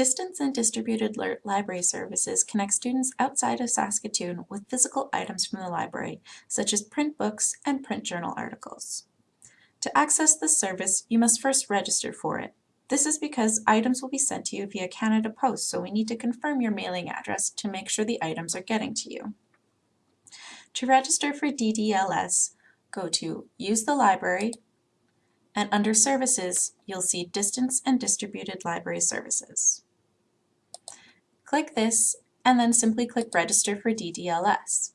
Distance and distributed library services connect students outside of Saskatoon with physical items from the library, such as print books and print journal articles. To access this service, you must first register for it. This is because items will be sent to you via Canada Post, so we need to confirm your mailing address to make sure the items are getting to you. To register for DDLS, go to Use the Library, and under Services, you'll see Distance and Distributed Library Services. Click this, and then simply click Register for DDLS.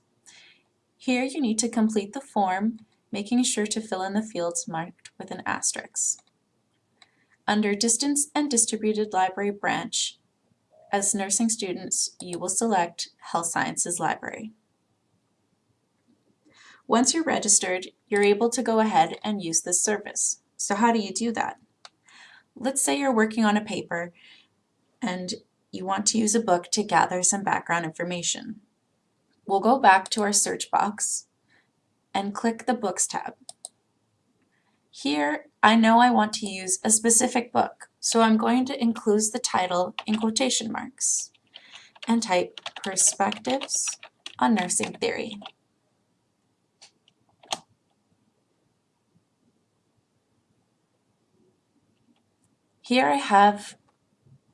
Here you need to complete the form, making sure to fill in the fields marked with an asterisk. Under Distance and Distributed Library branch, as nursing students, you will select Health Sciences Library. Once you're registered, you're able to go ahead and use this service. So how do you do that? Let's say you're working on a paper and you want to use a book to gather some background information. We'll go back to our search box and click the Books tab. Here, I know I want to use a specific book, so I'm going to include the title in quotation marks and type Perspectives on Nursing Theory. Here I have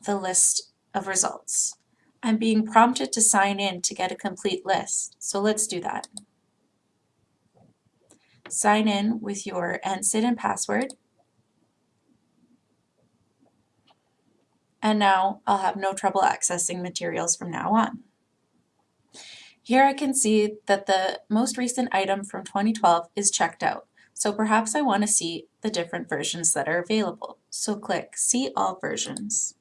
the list of results. I'm being prompted to sign in to get a complete list, so let's do that. Sign in with your NSID and password. And now I'll have no trouble accessing materials from now on. Here I can see that the most recent item from 2012 is checked out, so perhaps I want to see the different versions that are available. So click See All Versions.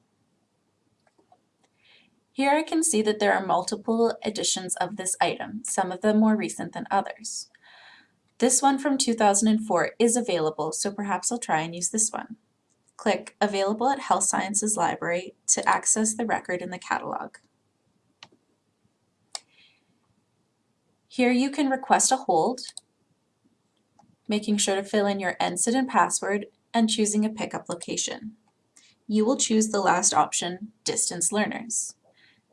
Here I can see that there are multiple editions of this item, some of them more recent than others. This one from 2004 is available, so perhaps I'll try and use this one. Click Available at Health Sciences Library to access the record in the catalog. Here you can request a hold, making sure to fill in your NSID and password and choosing a pickup location. You will choose the last option, Distance Learners.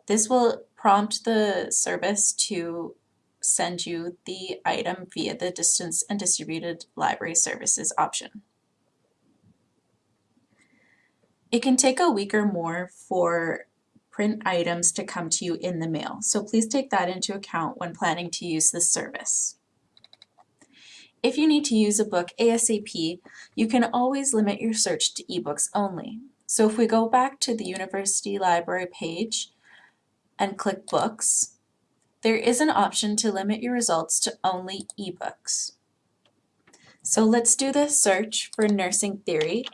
This will prompt the service to send you the item via the distance and distributed library services option. It can take a week or more for print items to come to you in the mail, so please take that into account when planning to use this service. If you need to use a book ASAP, you can always limit your search to ebooks only. So if we go back to the University Library page and click Books, there is an option to limit your results to only ebooks. So let's do the search for nursing theory.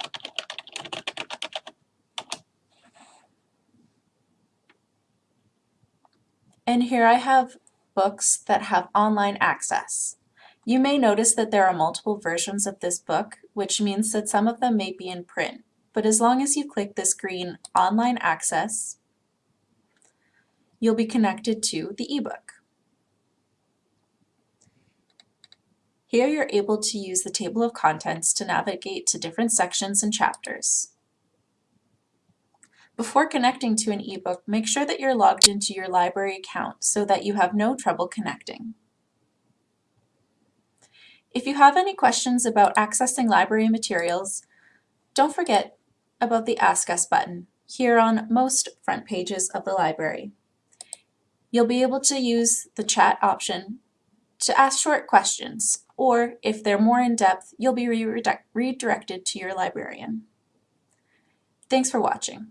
And here I have books that have online access. You may notice that there are multiple versions of this book, which means that some of them may be in print. But as long as you click this green Online Access, you'll be connected to the ebook. Here you're able to use the table of contents to navigate to different sections and chapters. Before connecting to an ebook, make sure that you're logged into your library account so that you have no trouble connecting. If you have any questions about accessing library materials, don't forget about the Ask Us button here on most front pages of the library. You'll be able to use the chat option to ask short questions, or if they're more in-depth, you'll be redirected to your librarian. Thanks for watching.